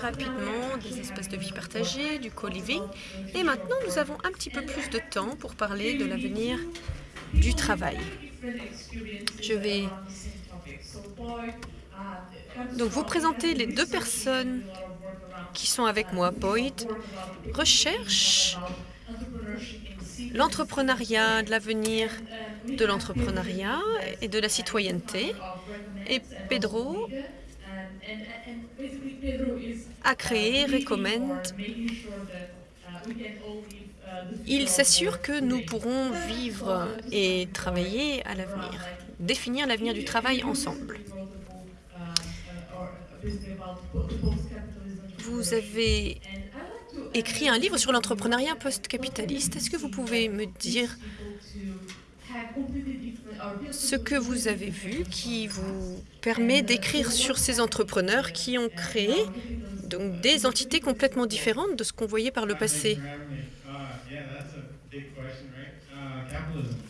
Rapidement des espaces de vie partagés, du co-living, et maintenant nous avons un petit peu plus de temps pour parler de l'avenir du travail. Je vais donc vous présenter les deux personnes qui sont avec moi. Boyd recherche l'entrepreneuriat, de l'avenir de l'entrepreneuriat et de la citoyenneté. Et Pedro a créé Recommend. Il s'assure que nous pourrons vivre et travailler à l'avenir, définir l'avenir du travail ensemble. Vous avez écrit un livre sur l'entrepreneuriat post-capitaliste. Est-ce que vous pouvez me dire ce que vous avez vu qui vous permet d'écrire sur ces entrepreneurs qui ont créé donc, des entités complètement différentes de ce qu'on voyait par le passé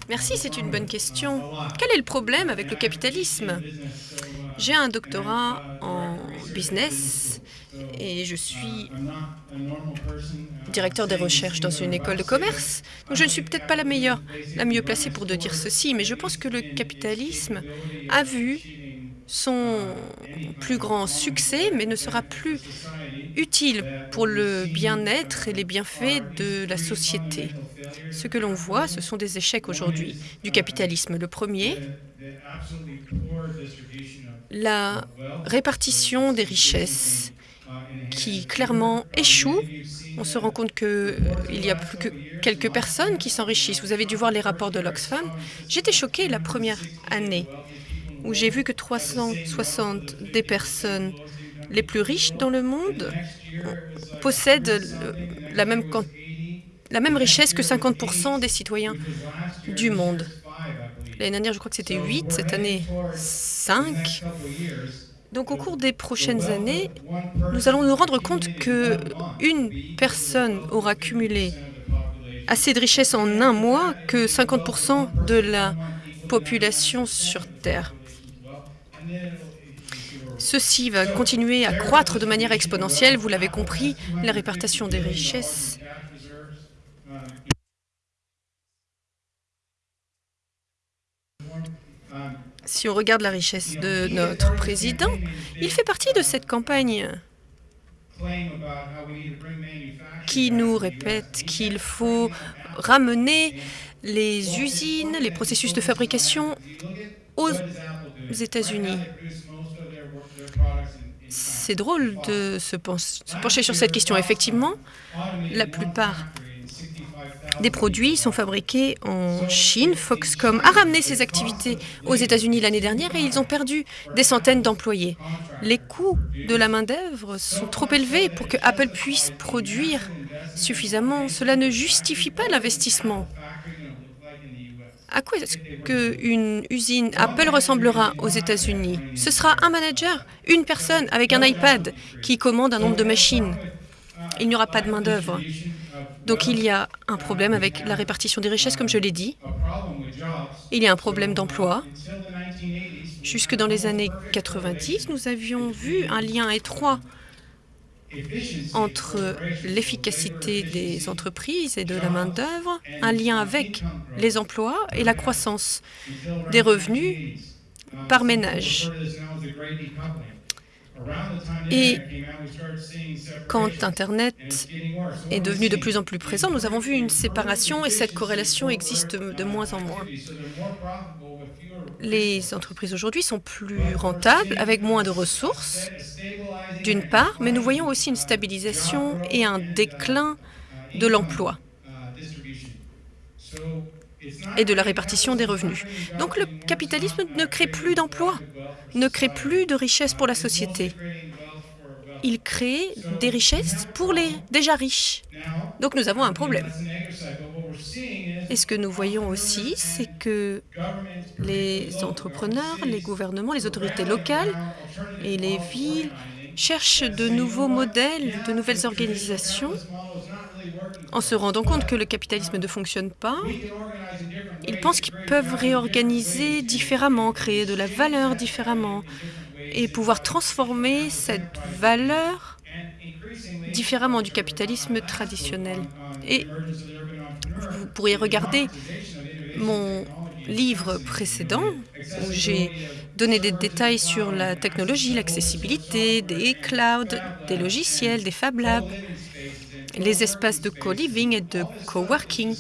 Merci, c'est une bonne question. Quel est le problème avec le capitalisme? J'ai un doctorat en et je suis directeur des recherches dans une école de commerce. Donc je ne suis peut-être pas la meilleure, la mieux placée pour dire ceci, mais je pense que le capitalisme a vu son plus grand succès, mais ne sera plus utile pour le bien-être et les bienfaits de la société. Ce que l'on voit, ce sont des échecs aujourd'hui du capitalisme. Le premier, la répartition des richesses qui clairement échoue. On se rend compte qu'il euh, n'y a plus que quelques personnes qui s'enrichissent. Vous avez dû voir les rapports de l'Oxfam. J'étais choquée la première année où j'ai vu que 360 des personnes les plus riches dans le monde possèdent la même, la même richesse que 50 des citoyens du monde. L'année dernière, je crois que c'était 8, cette année 5. Donc au cours des prochaines années, nous allons nous rendre compte qu'une personne aura cumulé assez de richesses en un mois que 50% de la population sur Terre. Ceci va continuer à croître de manière exponentielle, vous l'avez compris, la répartition des richesses si on regarde la richesse de notre président, il fait partie de cette campagne qui nous répète qu'il faut ramener les usines, les processus de fabrication aux États-Unis. C'est drôle de se pencher sur cette question. Effectivement, la plupart des produits sont fabriqués en Chine. Foxconn a ramené ses activités aux États-Unis l'année dernière et ils ont perdu des centaines d'employés. Les coûts de la main-d'œuvre sont trop élevés pour que Apple puisse produire suffisamment. Cela ne justifie pas l'investissement. À quoi est-ce qu'une usine Apple ressemblera aux États-Unis? Ce sera un manager, une personne avec un iPad qui commande un nombre de machines. Il n'y aura pas de main-d'œuvre. Donc il y a un problème avec la répartition des richesses, comme je l'ai dit. Il y a un problème d'emploi. Jusque dans les années 90, nous avions vu un lien étroit entre l'efficacité des entreprises et de la main-d'œuvre, un lien avec les emplois et la croissance des revenus par ménage. Et quand Internet est devenu de plus en plus présent, nous avons vu une séparation et cette corrélation existe de moins en moins. Les entreprises aujourd'hui sont plus rentables avec moins de ressources, d'une part, mais nous voyons aussi une stabilisation et un déclin de l'emploi et de la répartition des revenus. Donc le capitalisme ne crée plus d'emplois, ne crée plus de richesses pour la société. Il crée des richesses pour les déjà riches. Donc nous avons un problème. Et ce que nous voyons aussi, c'est que les entrepreneurs, les gouvernements, les autorités locales et les villes cherchent de nouveaux modèles, de nouvelles organisations en se rendant compte que le capitalisme ne fonctionne pas, ils pensent qu'ils peuvent réorganiser différemment, créer de la valeur différemment, et pouvoir transformer cette valeur différemment du capitalisme traditionnel. Et vous pourriez regarder mon livre précédent où j'ai donné des détails sur la technologie, l'accessibilité, des clouds, des logiciels, des Fab Labs, les espaces de co-living et de co-working.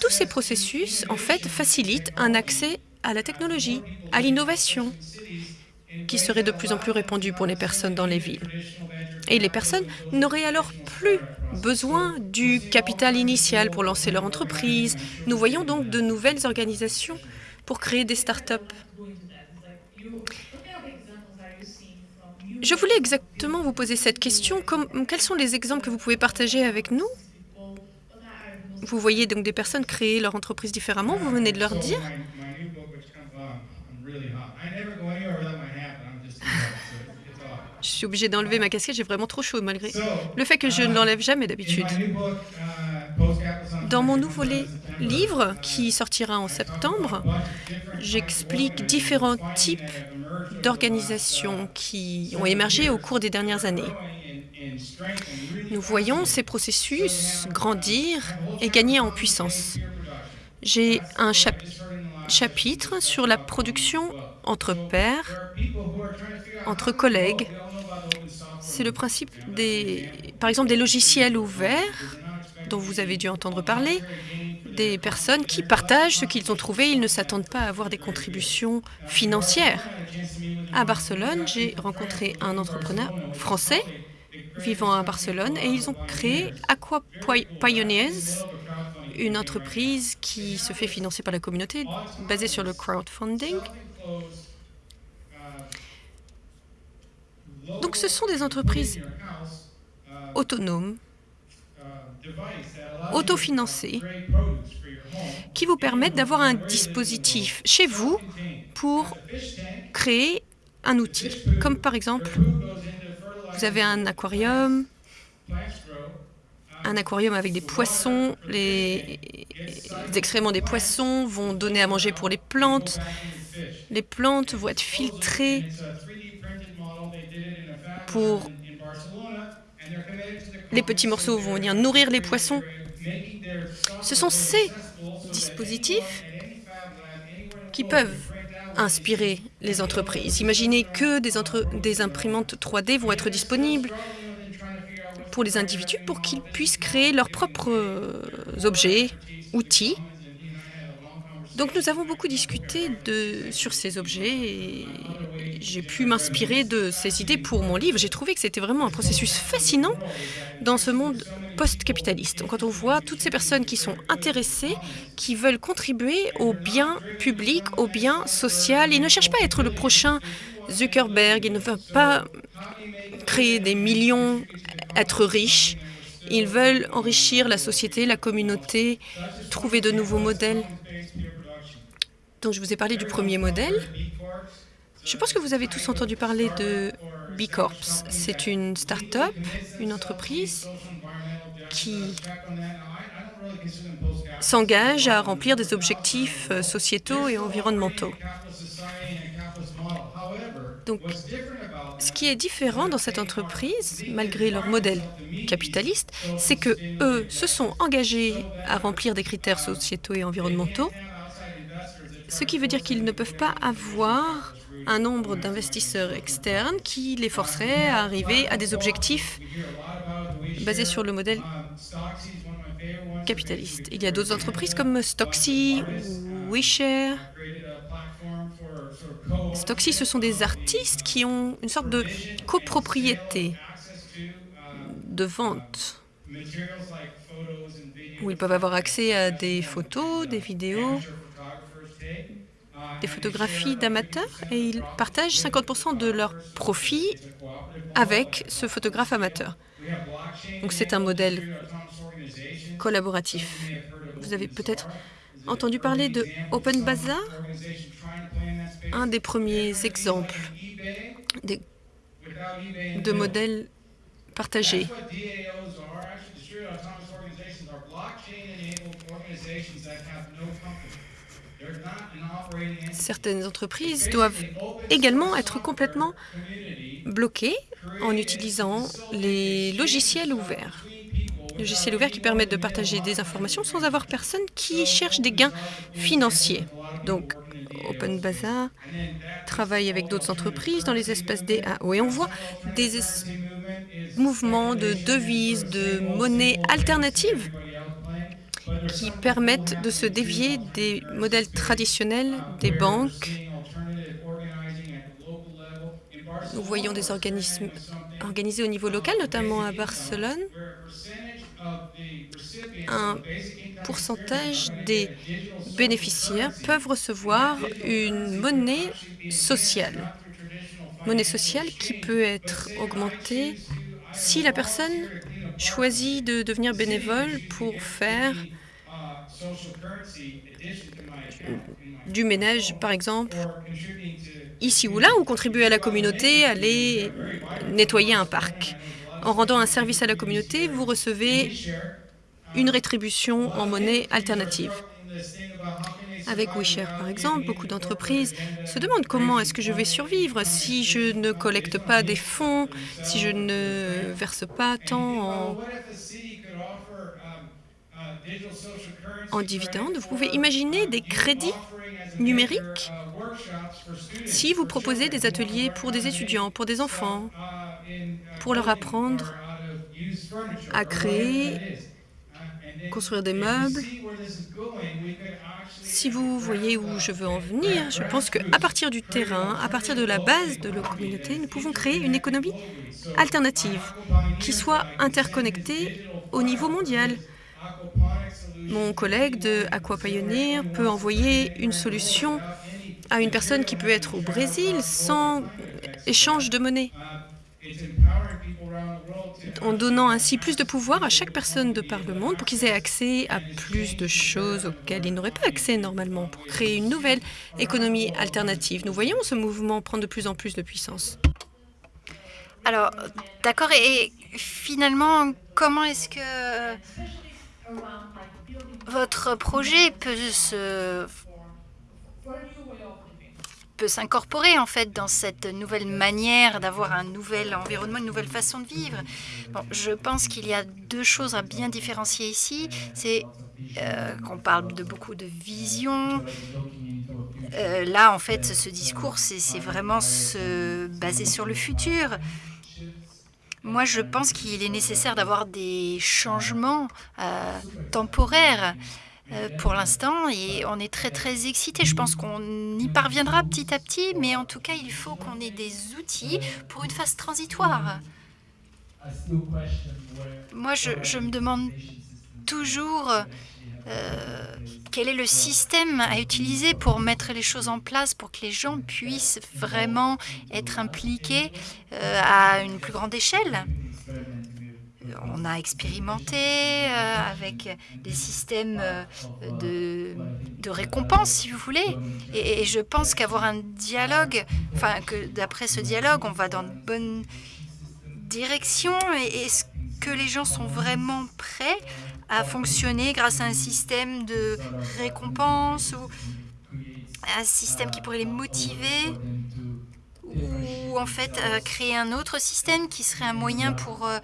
Tous ces processus, en fait, facilitent un accès à la technologie, à l'innovation, qui serait de plus en plus répandue pour les personnes dans les villes. Et les personnes n'auraient alors plus besoin du capital initial pour lancer leur entreprise. Nous voyons donc de nouvelles organisations pour créer des start-up. Je voulais exactement vous poser cette question. quels sont les exemples que vous pouvez partager avec nous? Vous voyez donc des personnes créer leur entreprise différemment, vous venez de leur dire Je suis obligée d'enlever ma casquette, j'ai vraiment trop chaud malgré le fait que je ne l'enlève jamais d'habitude. Dans mon nouveau livre, qui sortira en septembre, j'explique différents types d'organisations qui ont émergé au cours des dernières années. Nous voyons ces processus grandir et gagner en puissance. J'ai un chapitre sur la production entre pairs, entre collègues. C'est le principe des, par exemple, des logiciels ouverts dont vous avez dû entendre parler, des personnes qui partagent ce qu'ils ont trouvé. Ils ne s'attendent pas à avoir des contributions financières. À Barcelone, j'ai rencontré un entrepreneur français vivant à Barcelone et ils ont créé Aqua Pioneers, une entreprise qui se fait financer par la communauté basée sur le crowdfunding. Donc ce sont des entreprises autonomes, autofinancées, qui vous permettent d'avoir un dispositif chez vous pour créer un outil. Comme par exemple, vous avez un aquarium, un aquarium avec des poissons. Les, excréments des poissons vont donner à manger pour les plantes. Les plantes vont être filtrées pour... Les petits morceaux vont venir nourrir les poissons. Ce sont ces dispositifs qui peuvent inspirer les entreprises. Imaginez que des, imprimantes 3D vont être disponibles pour les individus pour qu'ils puissent créer leurs propres euh, objets, outils. Donc nous avons beaucoup discuté de, sur ces objets et j'ai pu m'inspirer de ces idées pour mon livre. J'ai trouvé que c'était vraiment un processus fascinant dans ce monde post-capitaliste. Quand on voit toutes ces personnes qui sont intéressées, qui veulent contribuer au bien public, au bien social, ils ne cherchent pas à être le prochain Zuckerberg, ils ne veulent pas créer des millions, être riches. Ils veulent enrichir la société, la communauté, trouver de nouveaux modèles. Donc, je vous ai parlé du premier modèle. Je pense que vous avez tous entendu parler de B Corps. C'est une start-up, une entreprise qui s'engage à remplir des objectifs euh, sociétaux et environnementaux. Donc, ce qui est différent dans cette entreprise, malgré leur modèle capitaliste, c'est que eux se sont engagés à remplir des critères sociétaux et environnementaux, ce qui veut dire qu'ils ne peuvent pas avoir un nombre d'investisseurs externes qui les forcerait à arriver à des objectifs basés sur le modèle capitaliste. Il y a d'autres entreprises comme ou WeShare. Stocksy, ce sont des artistes qui ont une sorte de copropriété de vente où ils peuvent avoir accès à des photos, des vidéos, des photographies d'amateurs et ils partagent 50% de leurs profits avec ce photographe amateur. Donc c'est un modèle collaboratif. Vous avez peut-être entendu parler de Open Bazaar, un des premiers exemples de modèles partagés. Certaines entreprises doivent également être complètement bloquées en utilisant les logiciels ouverts. Logiciels ouverts qui permettent de partager des informations sans avoir personne qui cherche des gains financiers. Donc, Open Bazaar travaille avec d'autres entreprises dans les espaces DAO et on voit des mouvements de devises, de monnaies alternatives qui permettent de se dévier des modèles traditionnels des banques. Nous voyons des organismes organisés au niveau local, notamment à Barcelone. Un pourcentage des bénéficiaires peuvent recevoir une monnaie sociale. Monnaie sociale qui peut être augmentée si la personne choisit de devenir bénévole pour faire du ménage, par exemple, ici ou là, ou contribuer à la communauté, aller nettoyer un parc. En rendant un service à la communauté, vous recevez une rétribution en monnaie alternative. Avec WeShare, par exemple, beaucoup d'entreprises se demandent comment est-ce que je vais survivre si je ne collecte pas des fonds, si je ne verse pas tant en, en dividendes. Vous pouvez imaginer des crédits numériques si vous proposez des ateliers pour des étudiants, pour des enfants, pour leur apprendre à créer construire des meubles. Si vous voyez où je veux en venir, je pense qu'à partir du terrain, à partir de la base de la communauté, nous pouvons créer une économie alternative qui soit interconnectée au niveau mondial. Mon collègue de Aqua Pioneer peut envoyer une solution à une personne qui peut être au Brésil sans échange de monnaie en donnant ainsi plus de pouvoir à chaque personne de par le monde pour qu'ils aient accès à plus de choses auxquelles ils n'auraient pas accès normalement, pour créer une nouvelle économie alternative. Nous voyons ce mouvement prendre de plus en plus de puissance. Alors, d'accord, et finalement, comment est-ce que votre projet peut se peut s'incorporer en fait dans cette nouvelle manière d'avoir un nouvel environnement, une nouvelle façon de vivre. Bon, je pense qu'il y a deux choses à bien différencier ici. C'est euh, qu'on parle de beaucoup de vision. Euh, là, en fait, ce discours, c'est vraiment se baser sur le futur. Moi, je pense qu'il est nécessaire d'avoir des changements euh, temporaires. Euh, pour l'instant et on est très très excité. Je pense qu'on y parviendra petit à petit, mais en tout cas, il faut qu'on ait des outils pour une phase transitoire. Moi, je, me demande toujours euh, quel est le système à utiliser pour mettre les choses en place, pour que les gens puissent vraiment être impliqués euh, à une plus grande échelle on a expérimenté euh, avec des systèmes euh, de, récompense, si vous voulez. Et, je pense qu'avoir un dialogue, enfin, que d'après ce dialogue, on va dans de bonnes directions. Est-ce que les gens sont vraiment prêts à fonctionner grâce à un système de récompense ou un système qui pourrait les motiver? Ou en fait euh, créer un autre système qui serait un moyen pour euh,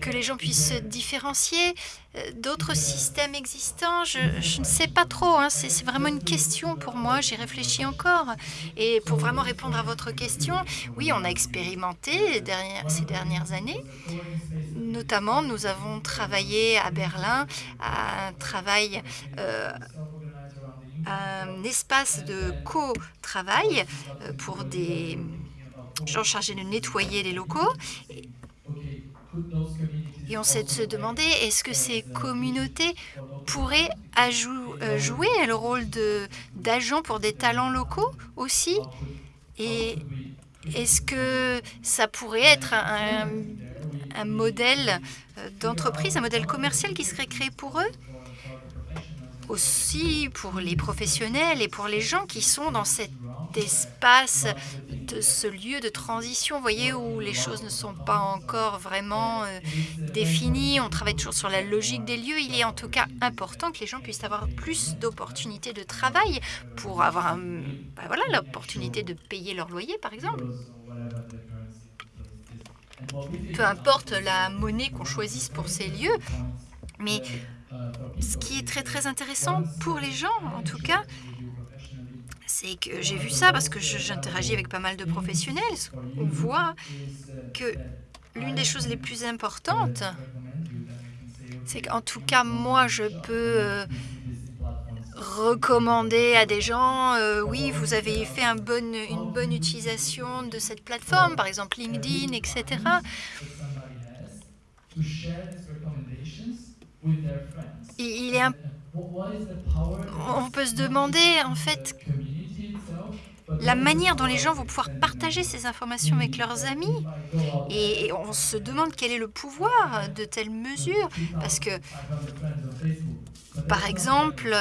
que les gens puissent se différencier euh, d'autres systèmes existants je, ne sais pas trop, hein. c'est vraiment une question pour moi, j'y réfléchis encore. Et pour vraiment répondre à votre question, oui, on a expérimenté ces dernières années. Notamment, nous avons travaillé à Berlin à un travail un espace de co-travail pour des gens chargés de nettoyer les locaux. Et on s'est se demander, est-ce que ces communautés pourraient euh, jouer le rôle d'agents pour des talents locaux aussi? Et est-ce que ça pourrait être un, un modèle euh, d'entreprise, un modèle commercial qui serait créé pour eux? Aussi pour les professionnels et pour les gens qui sont dans cette espace, de ce lieu de transition, vous voyez, où les choses ne sont pas encore vraiment euh, définies. On travaille toujours sur la logique des lieux. Il est en tout cas important que les gens puissent avoir plus d'opportunités de travail pour avoir ben voilà, l'opportunité de payer leur loyer, par exemple. Peu importe la monnaie qu'on choisisse pour ces lieux, mais ce qui est très très intéressant pour les gens, en tout cas, c'est que j'ai vu ça parce que j'interagis avec pas mal de professionnels. On voit que l'une des choses les plus importantes, c'est qu'en tout cas, moi, je peux euh, recommander à des gens, euh, oui, vous avez fait une bonne utilisation de cette plateforme, par exemple LinkedIn, etc. Il est on peut se demander, en fait, la manière dont les gens vont pouvoir partager ces informations avec leurs amis. Et on se demande quel est le pouvoir de telles mesures. Parce que, par exemple,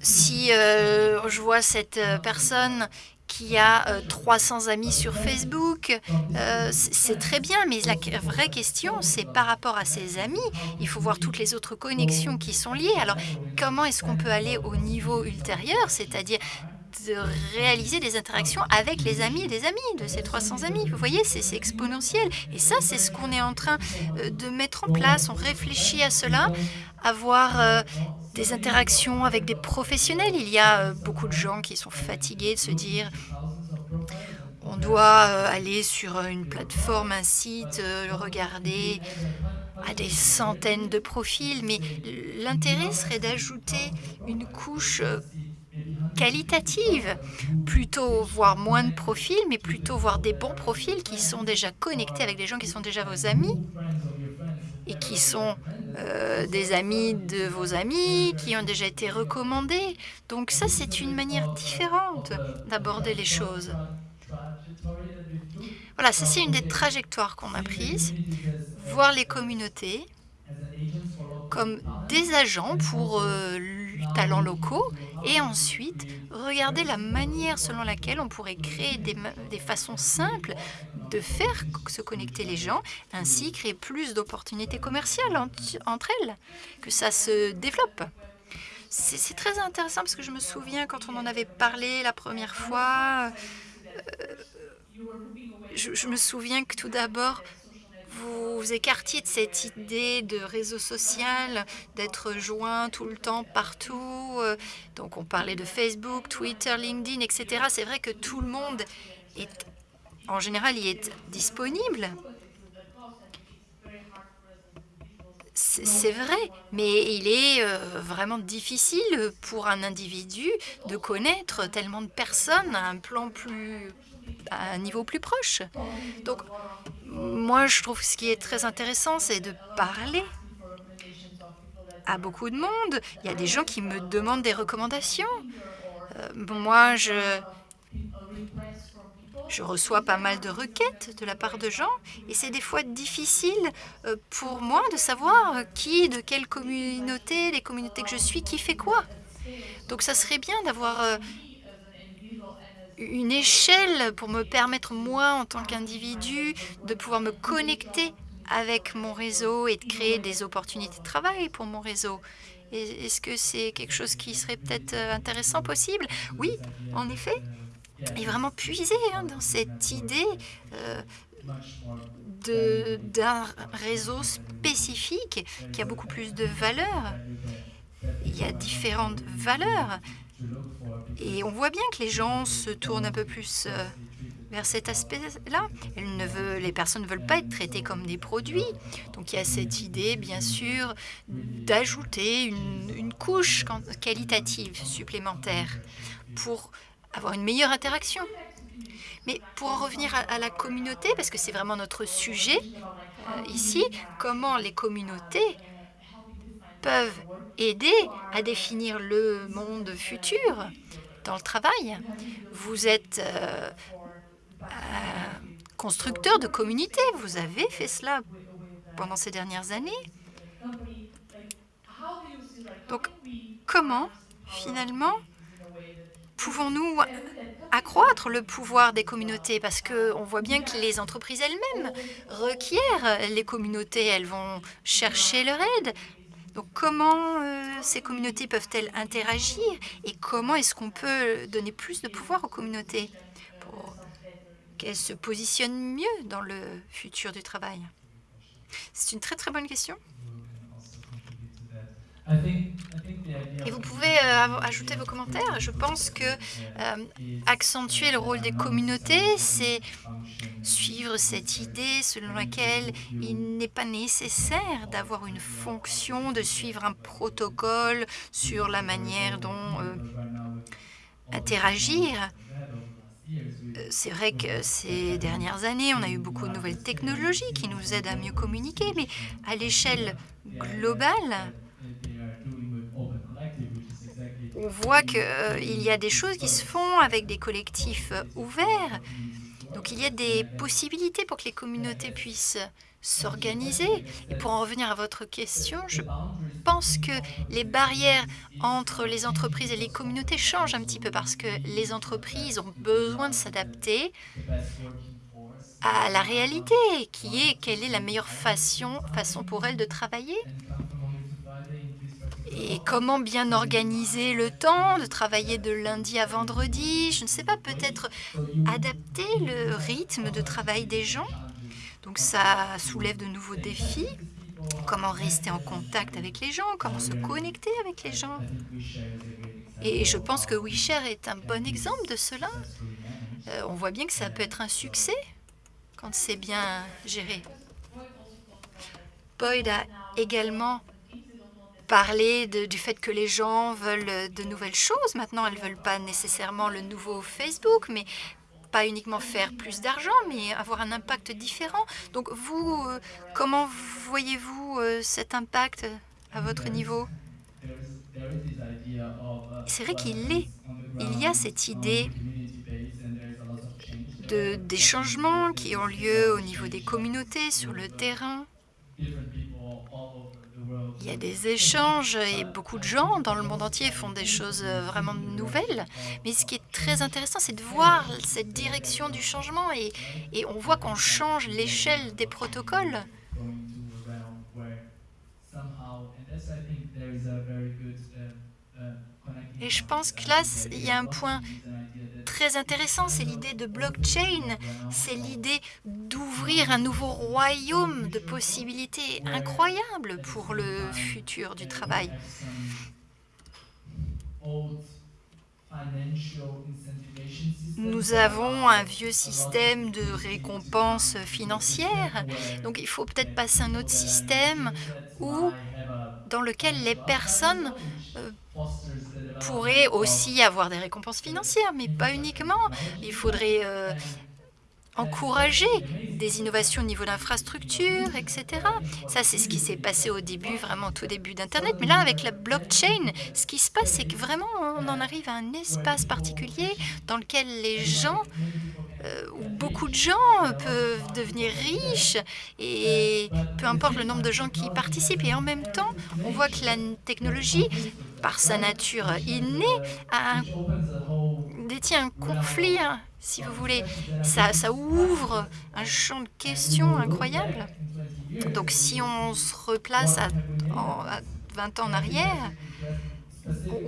si euh, je vois cette euh, personne qui a euh, 300 amis sur Facebook, euh, c'est très bien, mais la vraie question, c'est par rapport à ses amis, il faut voir toutes les autres connexions qui sont liées. Alors, comment est-ce qu'on peut aller au niveau ultérieur, c'est-à-dire de réaliser des interactions avec les amis des amis de ces 300 amis. Vous voyez, c'est exponentiel. Et ça, c'est ce qu'on est en train euh, de mettre en place. On réfléchit à cela, avoir euh, des interactions avec des professionnels. Il y a euh, beaucoup de gens qui sont fatigués de se dire on doit aller sur une plateforme, un site, regarder à des centaines de profils, mais l'intérêt serait d'ajouter une couche qualitative, plutôt voir moins de profils, mais plutôt voir des bons profils qui sont déjà connectés avec des gens qui sont déjà vos amis et qui sont euh, des amis de vos amis, qui ont déjà été recommandés. Donc ça, c'est une manière différente d'aborder les choses. Voilà, ça c'est une des trajectoires qu'on a prises. Voir les communautés comme des agents pour euh, talents locaux et ensuite regarder la manière selon laquelle on pourrait créer des, des façons simples de faire se connecter les gens, ainsi créer plus d'opportunités commerciales ent- entre elles, que ça se développe. C'est très intéressant parce que je me souviens quand on en avait parlé la première fois, euh, je me souviens que tout d'abord, vous écartiez de cette idée de réseau social, d'être joint tout le temps, partout. euh, Donc on parlait de Facebook, Twitter, LinkedIn, etc. C'est vrai que tout le monde est, en général, y est disponible. C'est c'est vrai, mais il est euh, vraiment difficile pour un individu de connaître tellement de personnes à un plan plus, à un niveau plus proche. Donc, moi, je trouve que ce qui est très intéressant, c'est de parler à beaucoup de monde. Il y a des gens qui me demandent des recommandations. Euh, moi, je, je reçois pas mal de requêtes de la part de gens et c'est des fois difficile euh, pour moi de savoir qui, de quelle communauté, les communautés que je suis, qui fait quoi. Donc ça serait bien d'avoir euh, une échelle pour me permettre, moi, en tant qu'individu, de pouvoir me connecter avec mon réseau et de créer des opportunités de travail pour mon réseau. Est-ce que c'est quelque chose qui serait peut-être euh, intéressant, possible? Oui, en effet. Et vraiment puiser hein, dans cette idée euh, d'un réseau spécifique qui a beaucoup plus de valeur. Il y a différentes valeurs. Et on voit bien que les gens se tournent un peu plus euh, vers cet aspect-là. Les personnes ne veulent pas être traitées comme des produits. Donc il y a cette idée, bien sûr, d'ajouter une, couche qualitative supplémentaire pour avoir une meilleure interaction. Mais pour en revenir à, à la communauté, parce que c'est vraiment notre sujet euh, ici, comment les communautés peuvent aider à définir le monde futur dans le travail. Vous êtes euh, euh, constructeur de communautés, vous avez fait cela pendant ces dernières années. Donc, comment, finalement, pouvons-nous accroître le pouvoir des communautés? Parce qu'on voit bien que les entreprises elles-mêmes requièrent les communautés. Elles vont chercher leur aide. Donc comment euh, ces communautés peuvent-elles interagir et comment est-ce qu'on peut donner plus de pouvoir aux communautés pour qu'elles se positionnent mieux dans le futur du travail? C'est une très très bonne question. Et vous pouvez euh, ajouter vos commentaires. Je pense que euh, accentuer le rôle des communautés, c'est suivre cette idée selon laquelle il n'est pas nécessaire d'avoir une fonction, de suivre un protocole sur la manière dont euh, interagir. C'est vrai que ces dernières années, on a eu beaucoup de nouvelles technologies qui nous aident à mieux communiquer, mais à l'échelle globale, on voit qu'il euh, y a des choses qui se font avec des collectifs euh, ouverts. Donc il y a des possibilités pour que les communautés puissent s'organiser. Et pour en revenir à votre question, je pense que les barrières entre les entreprises et les communautés changent un petit peu parce que les entreprises ont besoin de s'adapter à la réalité, qui est quelle est la meilleure façon, façon pour elles de travailler et comment bien organiser le temps, de travailler de lundi à vendredi, je ne sais pas, peut-être adapter le rythme de travail des gens? Donc ça soulève de nouveaux défis. Comment rester en contact avec les gens, comment se connecter avec les gens? Et je pense que WeShare est un bon exemple de cela. Euh, on voit bien que ça peut être un succès quand c'est bien géré. Boyd a également parler du fait que les gens veulent de nouvelles choses. Maintenant, elles ne veulent pas nécessairement le nouveau Facebook, mais pas uniquement faire plus d'argent, mais avoir un impact différent. Donc vous, euh, comment voyez-vous euh, cet impact à votre niveau? C'est vrai qu'il est. Il y a cette idée de, des changements qui ont lieu au niveau des communautés, sur le terrain. Il y a des échanges et beaucoup de gens dans le monde entier font des choses euh, vraiment nouvelles. Mais ce qui est très intéressant, c'est de voir cette direction du changement et, et on voit qu'on change l'échelle des protocoles. Et je pense que là, il y a un point très intéressant, c'est l'idée de blockchain, c'est l'idée d'ouvrir un nouveau royaume de possibilités incroyables pour le futur du travail. Nous avons un vieux système de récompenses financières, donc il faut peut-être passer à un autre système où, dans lequel les personnes euh, pourrait aussi avoir des récompenses financières, mais pas uniquement. Il faudrait euh, encourager des innovations au niveau d'infrastructures, etc. Ça, c'est ce qui s'est passé au début, vraiment au tout début d'Internet. Mais là, avec la blockchain, ce qui se passe, c'est que vraiment, on en arrive à un espace particulier dans lequel les gens où beaucoup de gens peuvent devenir riches et peu importe le nombre de gens qui y participent. Et en même temps, on voit que la technologie, par sa nature innée, détient un conflit, hein, si vous voulez. Ça, ouvre un champ de questions incroyable. Donc si on se replace à, 20 ans en arrière,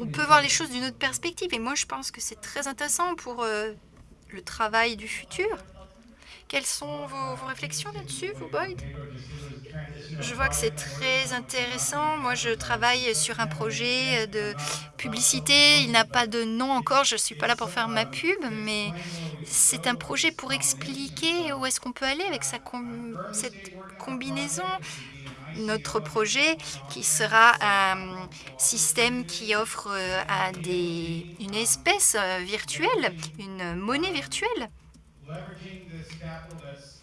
on peut voir les choses d'une autre perspective. Et moi, je pense que c'est très intéressant pour euh, le travail du futur. Quelles sont vos, réflexions là-dessus, vous, Boyd? Je vois que c'est très intéressant. Moi, je travaille sur un projet de publicité. Il n'a pas de nom encore. Je ne suis pas là pour faire ma pub, mais c'est un projet pour expliquer où est-ce qu'on peut aller avec cette combinaison notre projet qui sera un système qui offre euh, une espèce euh, virtuelle, une monnaie virtuelle.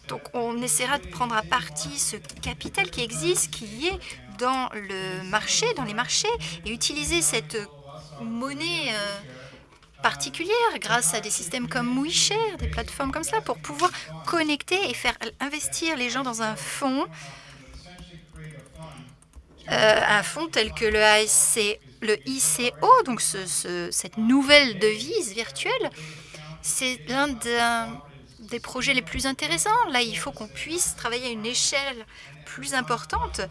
Donc on essaiera de prendre à partie ce capital qui existe, qui est dans le marché, dans les marchés, et utiliser cette monnaie euh, particulière grâce à des systèmes comme WeShare, des plateformes comme ça, pour pouvoir connecter et faire investir les gens dans un fonds un fonds tel que le, le ICO, donc cette nouvelle devise virtuelle, c'est l'un des projets les plus intéressants. Là, il faut qu'on puisse travailler à une échelle plus importante, euh,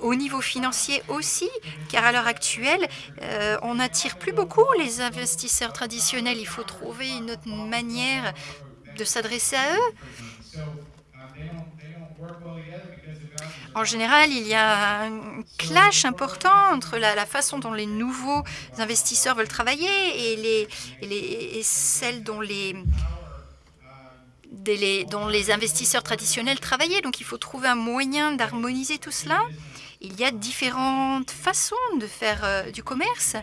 au niveau financier aussi, car à l'heure actuelle, euh, on n'attire plus beaucoup les investisseurs traditionnels. Il faut trouver une autre manière de s'adresser à eux. En général, il y a un clash important entre la, façon dont les nouveaux investisseurs veulent travailler et, les, les, dont les investisseurs traditionnels travaillaient. Donc, il faut trouver un moyen d'harmoniser tout cela. Il y a différentes façons de faire euh, du commerce.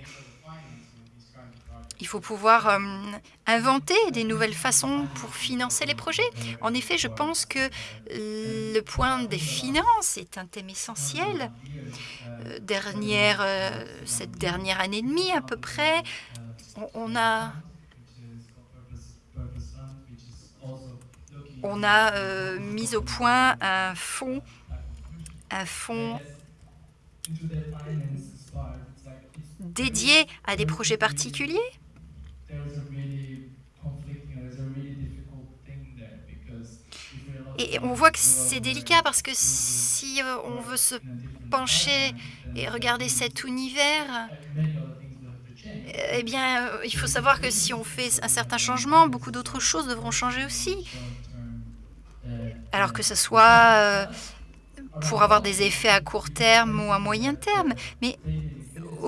Il faut pouvoir euh, inventer des nouvelles façons pour financer les projets. En effet, je pense que le point des finances est un thème essentiel. Euh, cette dernière année et demie à peu près, on a on a euh, mis au point un fonds, un fonds dédié à des projets particuliers. Et on voit que c'est délicat parce que si euh, on veut se pencher et regarder cet univers, eh bien, euh, il faut savoir que si on fait un certain changement, beaucoup d'autres choses devront changer aussi alors que ce soit euh, pour avoir des effets à court terme ou à moyen terme. Mais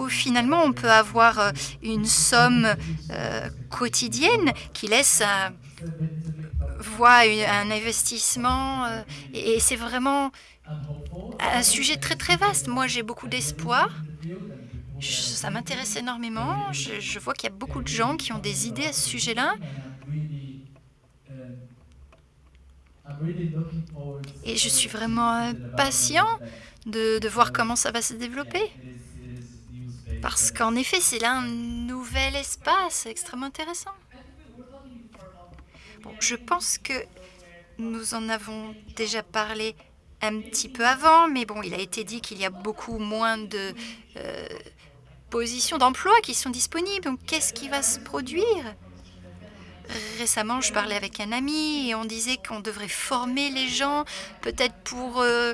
finalement, on peut avoir euh, une somme euh, quotidienne qui laisse voie un investissement. et c'est vraiment un sujet très très vaste. Moi, j'ai beaucoup d'espoir. Ça m'intéresse énormément. je vois qu'il y a beaucoup de gens qui ont des idées à ce sujet-là. Et je suis vraiment patient de, voir comment ça va se développer. Parce qu'en effet, c'est là un nouvel espace extrêmement intéressant. Je pense que nous en avons déjà parlé un petit peu avant, mais bon, il a été dit qu'il y a beaucoup moins de euh, positions d'emploi qui sont disponibles. Donc, qu'est-ce qui va se produire? Récemment, je parlais avec un ami et on disait qu'on devrait former les gens, peut-être pour euh,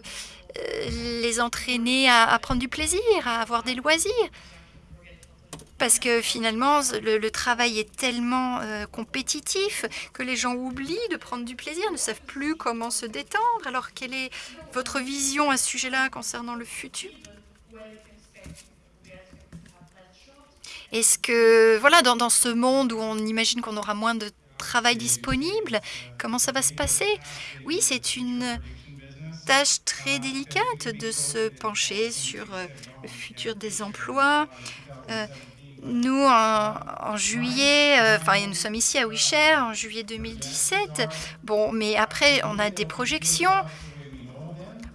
euh, les entraîner à, prendre du plaisir, à avoir des loisirs. Parce que finalement, le, travail est tellement euh, compétitif que les gens oublient de prendre du plaisir, ne savent plus comment se détendre. Alors, quelle est votre vision à ce sujet-là concernant le futur? Est-ce que, voilà, dans, ce monde où on imagine qu'on aura moins de travail disponible, comment ça va se passer? Oui, c'est une tâche très délicate de se pencher sur euh, le futur des emplois. Euh, nous, en, juillet, euh, enfin, nous sommes ici à Wisher en juillet 2017. Bon, mais après, on a des projections.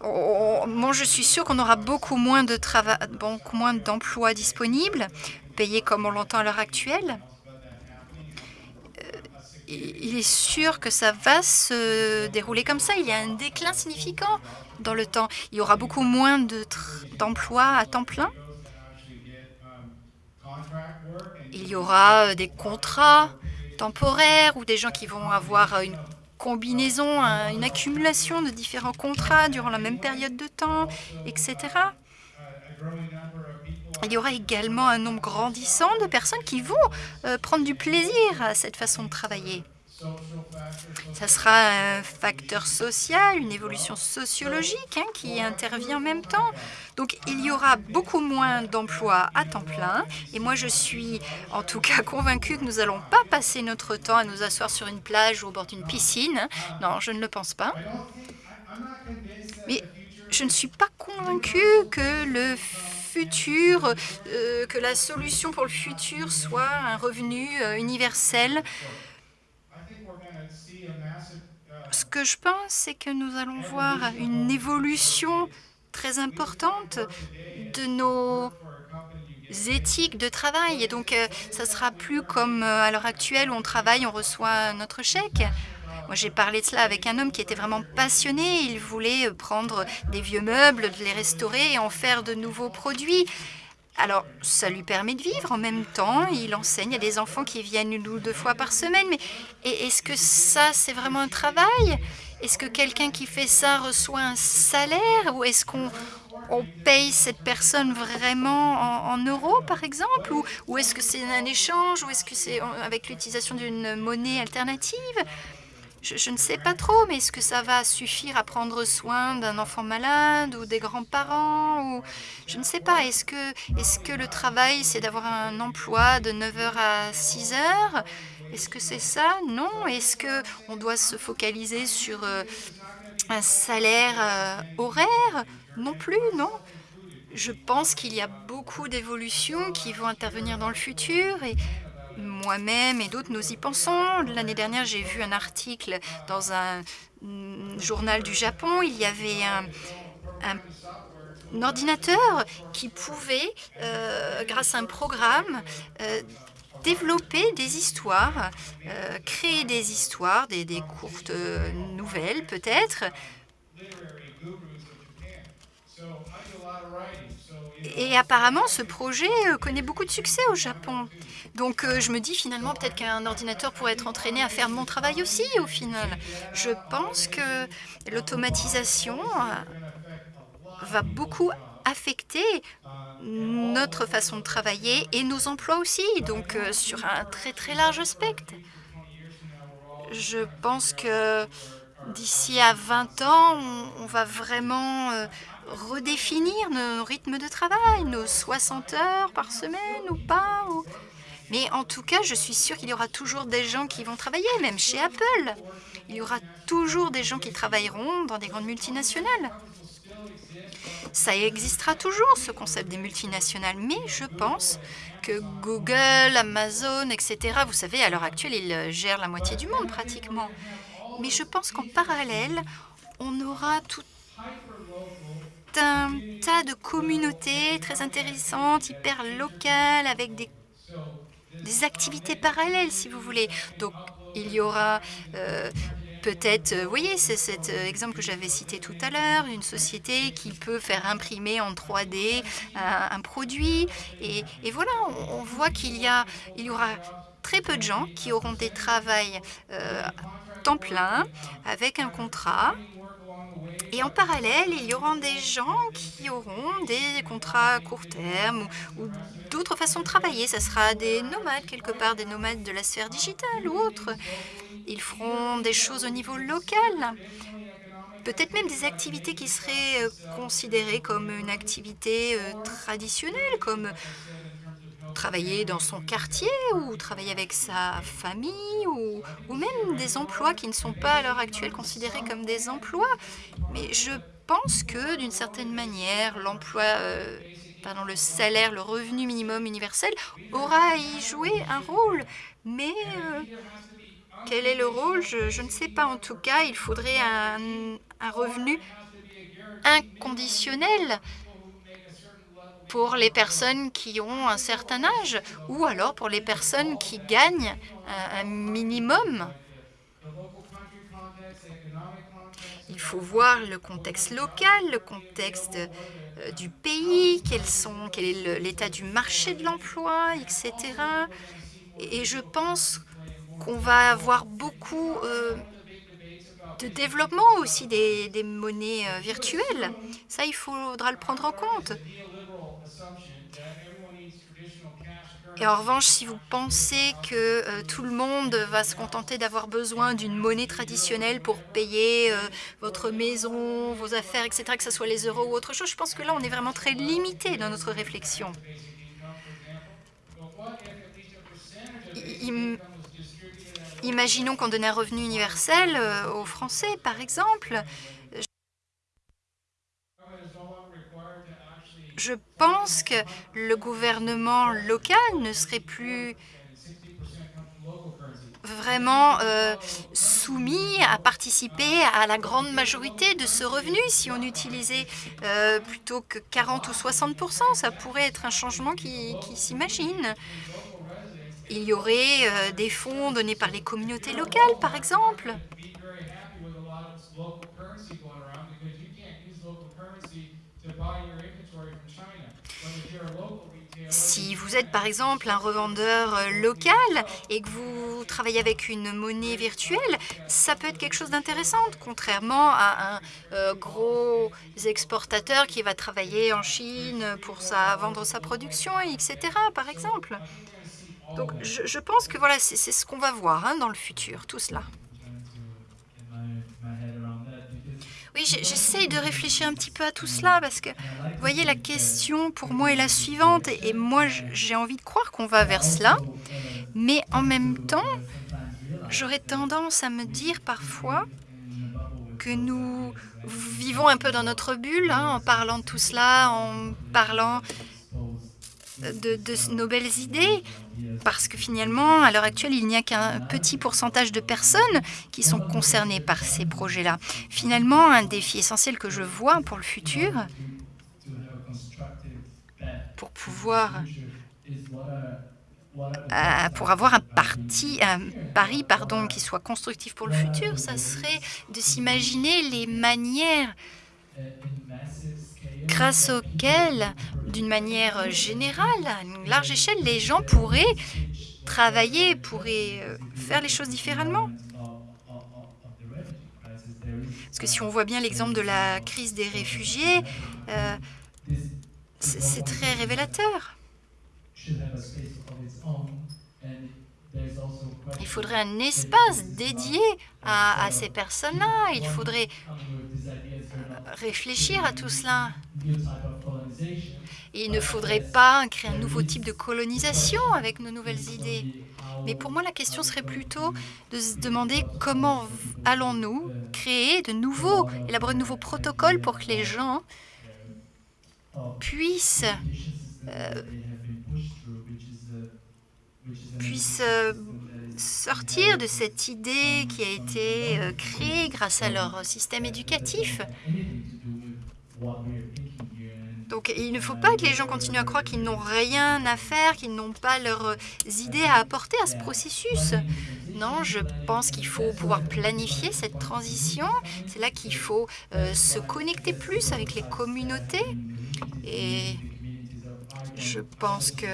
moi, je suis sûre qu'on aura beaucoup moins de travail, beaucoup moins d'emplois disponibles payé comme on l'entend à l'heure actuelle, euh, il est sûr que ça va se dérouler comme ça. Il y a un déclin significant dans le temps. Il y aura beaucoup moins d'emplois à temps plein. Il y aura euh, des contrats temporaires ou des gens qui vont avoir une combinaison, une accumulation de différents contrats durant la même période de temps, etc. Il y aura également un nombre grandissant de personnes qui vont euh, prendre du plaisir à cette façon de travailler. Ça sera un facteur social, une évolution sociologique hein, qui intervient en même temps. Donc, il y aura beaucoup moins d'emplois à temps plein. Et moi, je suis en tout cas convaincue que nous n'allons pas passer notre temps à nous asseoir sur une plage ou au bord d'une piscine. Non, je ne le pense pas. Mais je ne suis pas convaincue que le futur, euh, que la solution pour le futur soit un revenu euh, universel. Ce que je pense, c'est que nous allons voir une évolution très importante de nos éthiques de travail. Et donc, euh, ça sera plus comme à l'heure actuelle on travaille, on reçoit notre chèque. Moi, j'ai parlé de cela avec un homme qui était vraiment passionné. Il voulait prendre des vieux meubles, les restaurer et en faire de nouveaux produits. Alors, ça lui permet de vivre en même temps, il enseigne, a des enfants qui viennent 1 ou 2 fois par semaine, mais est est-ce que ça, c'est vraiment un travail? Est-ce que quelqu'un qui fait ça reçoit un salaire? Ou est-ce qu'on on paye cette personne vraiment en euros, par exemple? Ou est-ce que c'est un échange? Ou est-ce que c'est avec l'utilisation d'une monnaie alternative? Je ne sais pas trop, mais est-ce que ça va suffire à prendre soin d'un enfant malade ou des grands-parents? Ou je ne sais pas. Est-ce que est-ce que le travail, c'est d'avoir un emploi de 9:00 à 18:00? Est-ce que c'est ça? Non. Est-ce qu'on doit se focaliser sur, heu, un salaire, heu, horaire? Non plus, non. Je pense qu'il y a beaucoup d'évolutions qui vont intervenir dans le futur moi-même et d'autres, nous y pensons. L'année dernière, j'ai vu un article dans un, mmh, journal du Japon. Il y avait un ordinateur qui pouvait, heu, grâce à un programme, heu, développer des histoires, heu, créer des histoires, des des courtes, nouvelles peut-être et apparemment ce projet, heu, connaît beaucoup de succès au Japon. Donc heu, je me dis: «Finalement, peut-être qu'un ordinateur pourrait être entraîné à faire mon travail aussi, au final». Je pense que l'automatisation, heu, va beaucoup affecter notre façon de travailler et nos emplois aussi, donc sur un très, très large spectre. Je pense que d'ici à 20 ans, on va vraiment, redéfinir nos rythmes de travail, nos 60 heures par semaine ou pas mais en tout cas, je suis sûre qu'il y aura toujours des gens qui vont travailler, même chez Apple. Il y aura toujours des gens qui travailleront dans des grandes multinationales. Ça existera toujours ce concept des multinationales, mais je pense que Google, Amazon et cetera, vous savez, à l'heure actuelle, ils, heu, gèrent la moitié du monde pratiquement. Mais je pense qu'en parallèle, on aura tout un tas de communautés très intéressantes, hyper locales, avec des activités parallèles, si vous voulez. Donc il y aura, heu, peut-être, heu, vous voyez, c'est cet exemple que j'avais cité tout à l'heure, une société qui peut faire imprimer en 3D un produit et voilà, on voit qu'il y y aura très peu de gens qui auront des travails, heu, temps plein, avec un contrat et en parallèle, il y auront des gens qui auront des contrats à court terme ou ou d'autres façons de travailler. Ça sera des nomades quelque part, des nomades de la sphère digitale ou autre. Ils feront des choses au niveau local. Peut-être même des activités qui seraient, heu, considérées comme une activité, heu, traditionnelle, comme travailler dans son quartier ou travailler avec sa famille ou même des emplois qui ne sont pas à l'heure actuelle considérés comme des emplois. Mais je pense que d'une certaine manière, l'emploi, heu, pardon, le salaire, le revenu minimum universel aura à y jouer un rôle. Mais heu, quel est le rôle? Je ne sais pas. En tout cas, il faudrait un revenu inconditionnel pour les personnes qui ont un certain âge ou alors pour les personnes qui gagnent un minimum. Il faut voir le contexte local, le contexte, heu, du pays, quel est l'état du marché de l'emploi et cetera et je pense qu'on va avoir beaucoup, heu, de développement aussi des monnaies, heu, virtuelles. Ça, il faudra le prendre en compte. Et en revanche, si vous pensez que, heu, tout le monde va se contenter d'avoir besoin d'une monnaie traditionnelle pour payer, heu, votre maison, vos affaires et cetera, que ça soit les euros ou autre chose, je pense que là, on est vraiment très limité dans notre réflexion. Imaginons qu'on donnait un revenu universel, heu, aux Français, par exemple, je pense que le gouvernement local ne serait plus vraiment, heu, soumis à participer à la grande majorité de ce revenu. Si on utilisait, heu, plutôt que 40 ou 60 %, ça pourrait être un changement qui s'imagine. Il y aurait, heu, des fonds donnés par les communautés locales, par exemple. Si êtes par exemple un revendeur euh, local et que vous travaillez avec une monnaie virtuelle, ça peut être quelque chose d'intéressant, contrairement à un euh, gros exportateur qui va travailler en Chine pour sa, vendre sa production, etc. par exemple. Donc je, pense que voilà, c'est ce qu'on va voir hein, dans le futur, tout cela. Oui, j'essaye de réfléchir un petit peu à tout cela parce que, vous voyez, la question pour moi est la suivante et moi, j'ai envie de croire qu'on va vers cela, mais en même temps, j'aurais tendance à me dire parfois que nous vivons un peu dans notre bulle hein, en parlant de tout cela, en parlant de, nos belles idées, parce que finalement, à l'heure actuelle, il n'y a qu'un petit pourcentage de personnes qui sont concernées par ces projets-là. Finalement, un défi essentiel que je vois pour le futur, pour pouvoir euh, pour avoir un, parti, un pari pardon, qui soit constructif pour le futur, ça serait de s'imaginer les manières grâce auxquelles, d'une manière générale, à une large échelle, les gens pourraient travailler, pourraient euh, faire les choses différemment. Parce que si on voit bien l'exemple de la crise des réfugiés, euh, c'est très révélateur. Il faudrait un espace dédié à, à ces personnes-là. Il faudrait réfléchir à tout cela. il ne faudrait pas créer un nouveau type de colonisation avec nos nouvelles idées. Mais pour moi, la question serait plutôt de se demander comment allons-nous créer de nouveaux, élaborer de nouveaux protocoles pour que les gens puissent, euh, puissent euh, sortir de cette idée qui a été euh, créée grâce à leur système éducatif. Donc il ne faut pas que les gens continuent à croire qu'ils n'ont rien à faire, qu'ils n'ont pas leurs idées à apporter à ce processus. Non, je pense qu'il faut pouvoir planifier cette transition. C'est là qu'il faut euh, se connecter plus avec les communautés. Et je pense que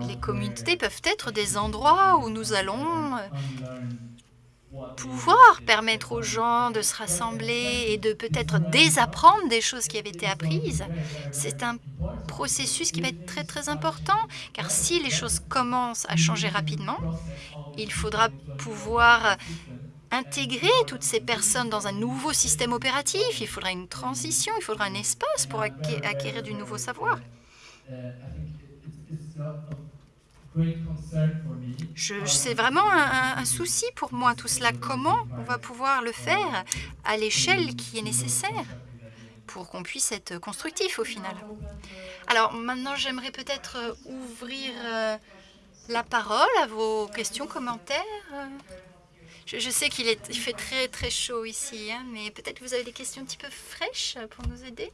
les communautés peuvent être des endroits où nous allons euh, pouvoir permettre aux gens de se rassembler et de peut-être désapprendre des choses qui avaient été apprises. C'est un processus qui va être très très important, car si les choses commencent à changer rapidement, il faudra pouvoir intégrer toutes ces personnes dans un nouveau système opératif. Il faudra une transition, il faudra un espace pour acquérir du nouveau savoir. C'est vraiment un, souci pour moi tout cela. Comment on va pouvoir le faire à l'échelle qui est nécessaire pour qu'on puisse être constructif au final? Alors maintenant, j'aimerais peut-être euh, ouvrir euh, la parole à vos questions, commentaires. Je, sais qu'il fait très très chaud ici, hein, mais peut-être vous avez des questions un petit peu fraîches pour nous aider?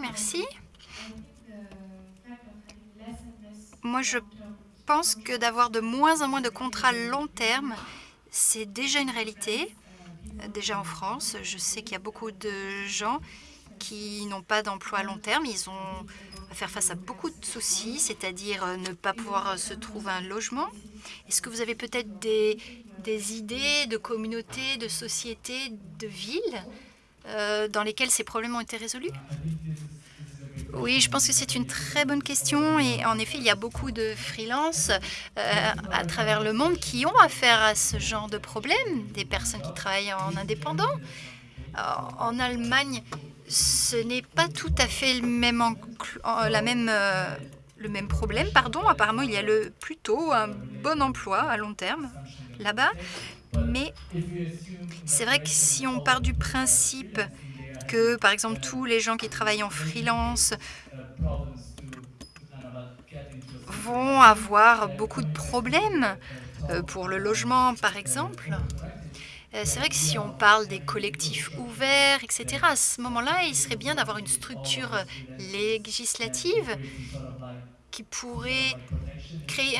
Merci. Moi, je pense que d'avoir de moins en moins de contrats long terme, c'est déjà une réalité. Déjà en France, je sais qu'il y a beaucoup de gens qui n'ont pas d'emploi à long terme. Ils ont à faire face à beaucoup de soucis, c'est-à-dire ne pas pouvoir se trouver un logement. Est-ce que vous avez peut-être des, idées de communautés, de sociétés, de villes euh, dans lesquels ces problèmes ont été résolus? Oui, je pense que c'est une très bonne question et en effet, il y a beaucoup de freelances euh, à travers le monde qui ont affaire à ce genre de problème, des personnes qui travaillent en indépendant. En Allemagne, ce n'est pas tout à fait le même, la même, euh, le même problème. Pardon, apparemment, il y a le, plutôt un bon emploi à long terme là-bas, mais c'est vrai que si on part du principe que, par exemple, tous les gens qui travaillent en freelance vont avoir beaucoup de problèmes euh, pour le logement, par exemple, c'est vrai que si on parle des collectifs ouverts et cetera, à ce moment-là, il serait bien d'avoir une structure, heu, législative qui pourrait créer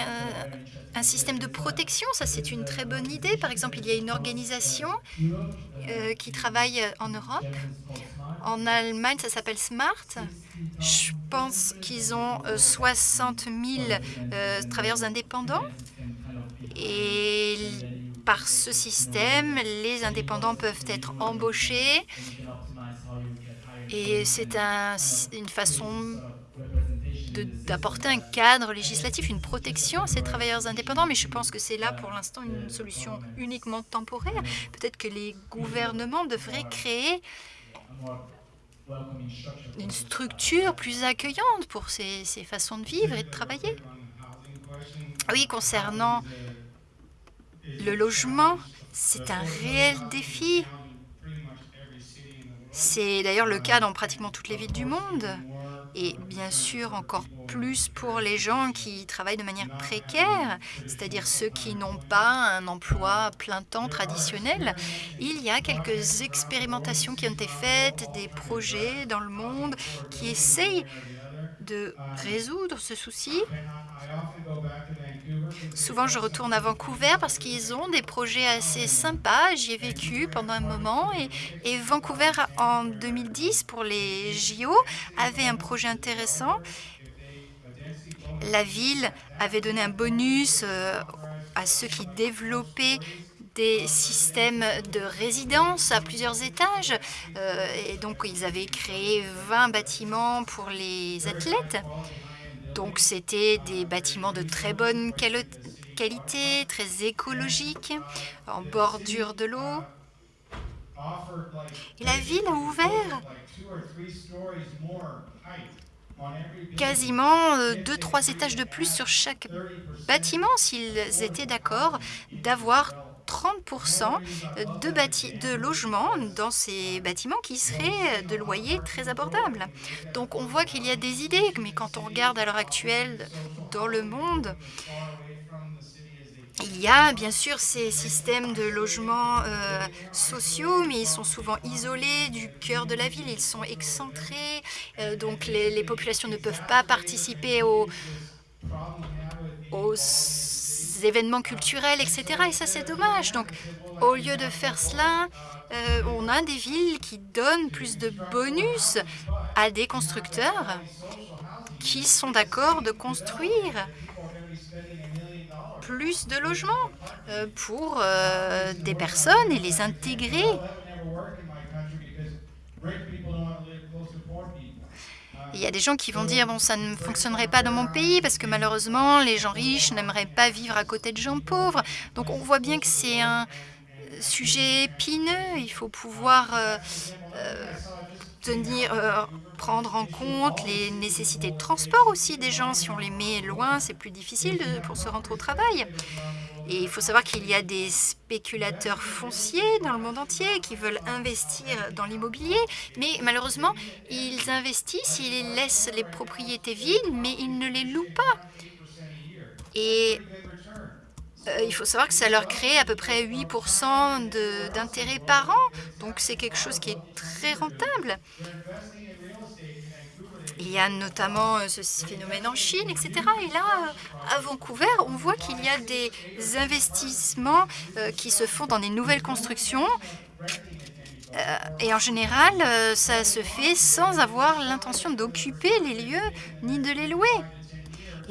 un système de protection. Ça, c'est une très bonne idée. Par exemple, il y a une organisation, heu, qui travaille, en Europe. En Allemagne, ça s'appelle SMART. Je pense qu'ils ont, heu, 60 000, heu, travailleurs indépendants et par ce système, les indépendants peuvent être embauchés et c'est une façon d'apporter un cadre législatif, une protection à ces travailleurs indépendants, mais je pense que c'est là, pour l'instant, une solution uniquement temporaire. Peut-être que les gouvernements devraient créer une structure plus accueillante pour ces ces façons de vivre et de travailler. Oui, concernant le logement, c'est un réel défi. C'est d'ailleurs le cas dans pratiquement toutes les villes du monde et bien sûr encore plus pour les gens qui travaillent de manière précaire, c'est-à-dire ceux qui n'ont pas un emploi plein temps traditionnel. Il y a quelques expérimentations qui ont été faites, des projets dans le monde qui essayent de résoudre ce souci. Souvent, je retourne à Vancouver parce qu'ils ont des projets assez sympas. J'y ai vécu pendant un moment et Vancouver, en 2010, pour les JO, avait un projet intéressant. La ville avait donné un bonus, heu, à ceux qui développaient des systèmes de résidence à plusieurs étages, heu et donc ils avaient créé 20 bâtiments pour les athlètes. Donc c'était des bâtiments de très bonne qualité, très écologiques, en bordure de l'eau. Et la ville a ouvert quasiment, heu, 2-3 étages de plus sur chaque bâtiment s'ils étaient d'accord d'avoir 30 % de logements dans ces bâtiments qui seraient de loyers très abordables. Donc on voit qu'il y a des idées, mais quand on regarde à l'heure actuelle dans le monde il y a bien sûr ces systèmes de logements, heu, sociaux, mais ils sont souvent isolés du cœur de la ville. Ils sont excentrés, heu, donc les les populations ne peuvent pas participer aux aux événements culturels et cetera et ça, c'est dommage. Donc au lieu de faire cela, heu, on a des villes qui donnent plus de bonus à des constructeurs qui sont d'accord de construire plus de logements, heu, pour, heu, des personnes et les intégrer. Il y a des gens qui vont dire: «Bon, ça ne fonctionnerait pas dans mon pays parce que malheureusement, les gens riches n'aimeraient pas vivre à côté de gens pauvres». Donc on voit bien que c'est un, sujet épineux. Il faut pouvoir, heu heu, tenir, heu, prendre en compte les nécessités de transport aussi des gens. Si on les met loin, c'est plus difficile pour se rendre au travail. Et il faut savoir qu'il y a des spéculateurs fonciers dans le monde entier qui veulent investir dans l'immobilier, mais malheureusement, ils investissent, ils laissent les propriétés vides, mais ils ne les louent pas. Et heu, il faut savoir que ça leur crée à peu près 8 % de d'intérêts par an, donc c'est quelque chose qui est très rentable. Il y a notamment, heu, ce phénomène en Chine et cetera. Et là, heu, à Vancouver, on voit qu'il y a des investissements, qui se font dans des nouvelles constructions, et en général, ça se fait sans avoir l'intention d'occuper les lieux ni de les louer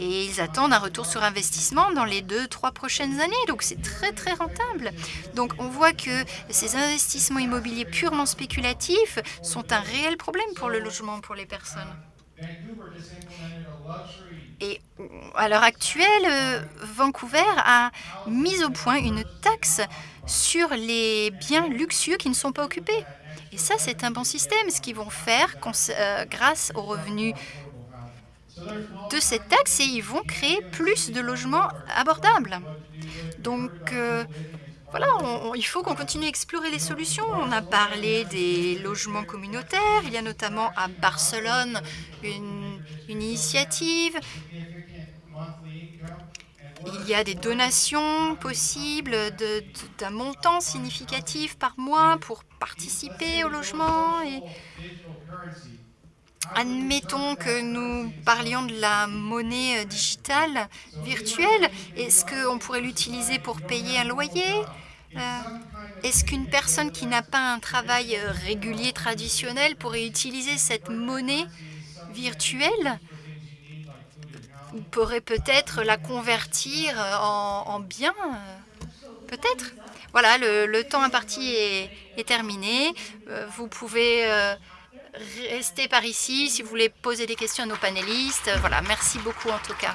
et ils attendent un retour sur investissement dans les 2-3 prochaines années, donc c'est très, très rentable. Donc on voit que ces investissements immobiliers purement spéculatifs sont un réel problème pour le logement pour les personnes et à l'heure actuelle, heu, Vancouver a mis au point une taxe sur les biens luxueux qui ne sont pas occupés et ça, c'est un bon système. Ce qu'ils vont faire heu, grâce aux revenus de cette taxe et ils vont créer plus de logements abordables. Donc heu, voilà, il faut qu'on continue à explorer les solutions. On a parlé des logements communautaires, il y a notamment à Barcelone une initiative Il y a des donations possibles d'un montant significatif par mois pour participer au logement. Admettons que nous parlions de la monnaie digitale virtuelle. Est-ce qu'on pourrait l'utiliser pour payer un loyer euh, Est-ce qu'une personne qui n'a pas un travail régulier traditionnel pourrait utiliser cette monnaie virtuelle pourrait peut-être la convertir en, en bien, peut-être? Voilà, le, temps imparti est, est terminé. Euh, vous pouvez euh, Restez par ici si vous voulez poser des questions à nos panélistes. Voilà, merci beaucoup en tout cas.